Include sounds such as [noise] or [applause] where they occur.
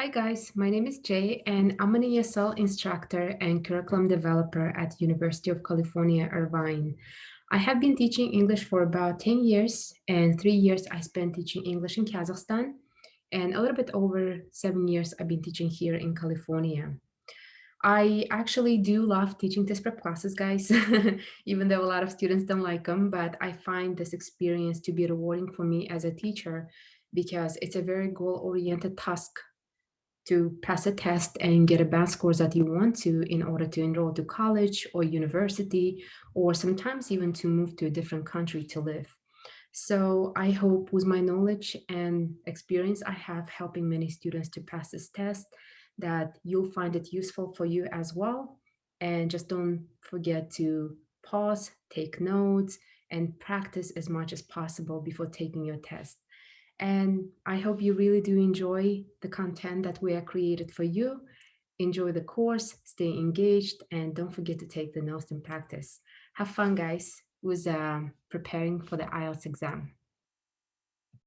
Hi guys, my name is Jay and I'm an ESL instructor and curriculum developer at University of California, Irvine. I have been teaching English for about 10 years and three years I spent teaching English in Kazakhstan and a little bit over seven years I've been teaching here in California. I actually do love teaching test prep classes, guys, [laughs] even though a lot of students don't like them, but I find this experience to be rewarding for me as a teacher because it's a very goal-oriented task to pass a test and get a band scores that you want to in order to enroll to college or university, or sometimes even to move to a different country to live. So I hope with my knowledge and experience I have helping many students to pass this test that you'll find it useful for you as well. And just don't forget to pause, take notes, and practice as much as possible before taking your test. And I hope you really do enjoy the content that we have created for you. Enjoy the course, stay engaged, and don't forget to take the notes and practice. Have fun, guys, with uh, preparing for the IELTS exam.